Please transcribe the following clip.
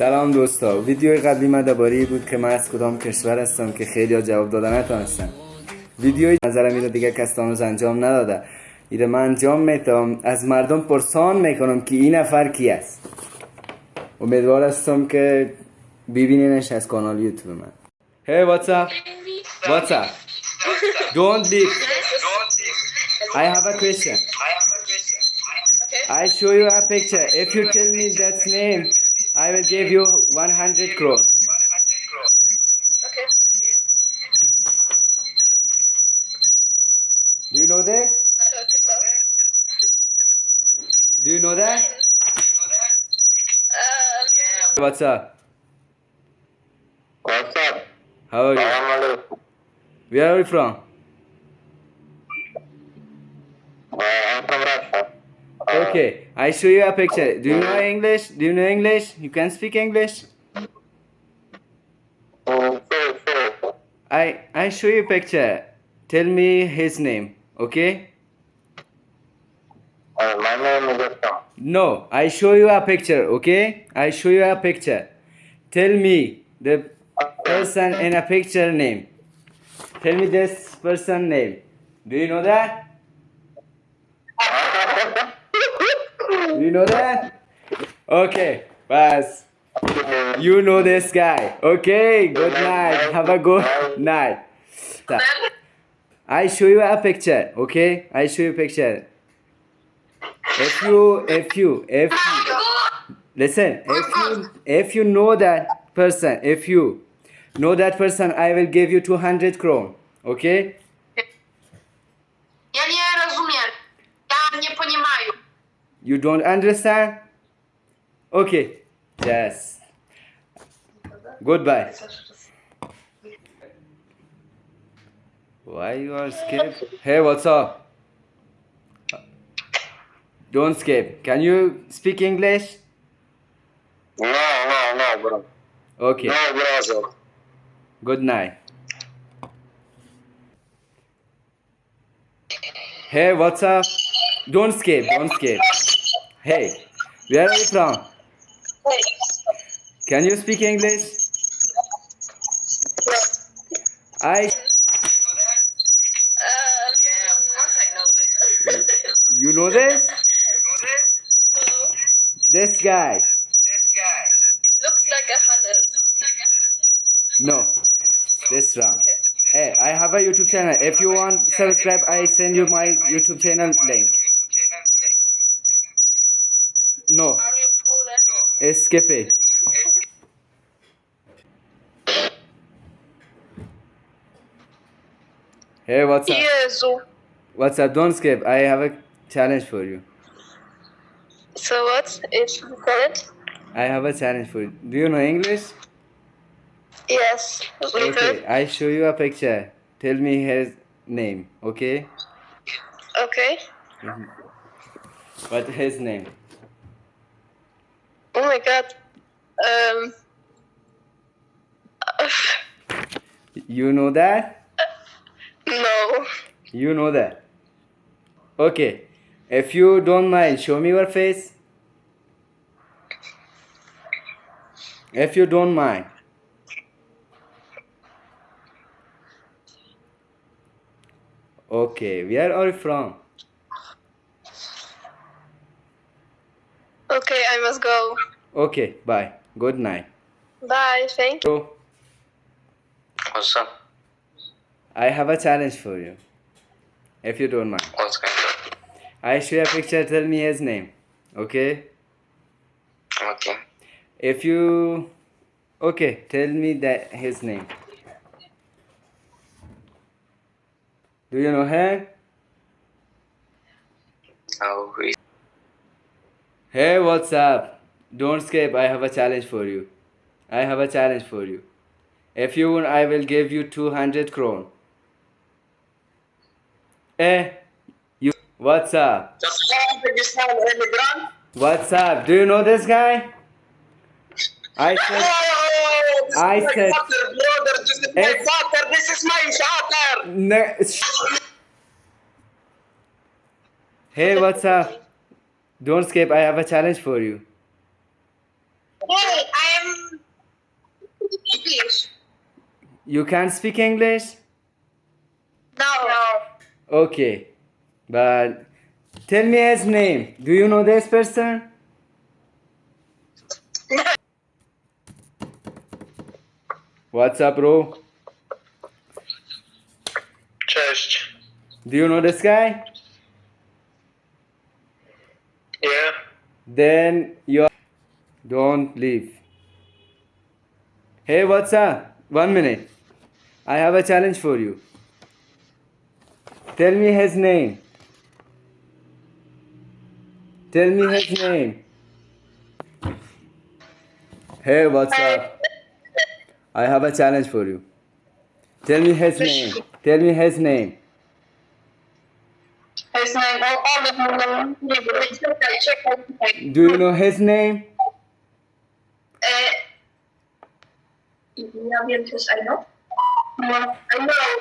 سلام دوستا. ویدیوی قبلی من درباره بود که من از کدام کشور هستم که خیلی ها جواب دادن نتونستن. ویدیوی نظرم ایره دیگه کس هنوز انجام نداده. ایره من انجام میتم از مردم پرسان می‌کنم که این نفر کی است. امیدوار هستم که ببینینش از کانال یوتیوب من. Up? What's up? Don't leave I have a question. I show you a picture. If you tell me that name I will give you 100 crore Okay. Do you know this? I don't know. Do you know that? Uh, What's up? What's up? How are you? Salam alaikum. Where are you from? Uh, I'm from Russia. Uh, Okay, I show you a picture. Do you know English? Do you know English? You can speak English? I I show you a picture. Tell me his name, okay? Uh, my name is. No, I show you a picture, okay? I show you a picture. Tell me the person in a picture name. Tell me this person name. Do you know that? Do you know that? Okay, pass. You know this guy. Okay, good night. Have a good night. I show you a picture, okay? I show you a picture. If you, if you, if you, listen, if you, if you know that person, if you know that person, I will give you 200 crore, okay? You don't understand? Okay, yes. Goodbye. Why you are scared? Hey, what's up? Don't escape. Can you speak English? No, no, no, bro. Okay. No, brother. Good night. Hey, what's up? Don't escape. Don't escape. Hey, where are you from? Can you speak English? I. Yeah, of course I know this. You know this? This guy. This guy. Looks like a hundred. No. This wrong. Hey, I have a YouTube channel. If you want subscribe, I send you my YouTube channel link. No, Are you Polish? it's skip it. Hey, what's up? Jezu. What's up? Don't skip. I have a challenge for you. So what? It's correct? I have a challenge for you. Do you know English? Yes. Little. Okay, I show you a picture. Tell me his name, okay? Okay. Mm-hmm. What his name? Oh my god. Um. You know that? no. You know that. Okay. If you don't mind, show me your face. If you don't mind. Okay, where are you from? Okay, I must go. Okay, bye. Good night. Bye. Thank you. So, What's up? I have a challenge for you. If you don't mind. What's going on? I show you a picture, tell me his name. Okay? Okay. If you okay, tell me that his name. Do you know him? Now, who is Hey, what's up? Don't escape. I have a challenge for you. I have a challenge for you. If you win, I will give you 200 crore. Eh, you. What's up? What's up? Do you know this guy? I said. I said. brother, this is my Eh. father, this is my father. Ne- hey, what's up? Don't skip. I have a challenge for you. Hey, I am English. You can't speak English? No. no. Okay. But tell me his name. Do you know this person? What's up, bro? Cześć. Do you know this guy? Then you don't leave. Hey, what's up? One minute. I have a challenge for you. Tell me his name. Tell me his name. Hey, what's up? I have a challenge for you. Tell me his name. Tell me his name. His name, all, all of them. Do you know his name? Eh, ja wiem też, I know. No, I know.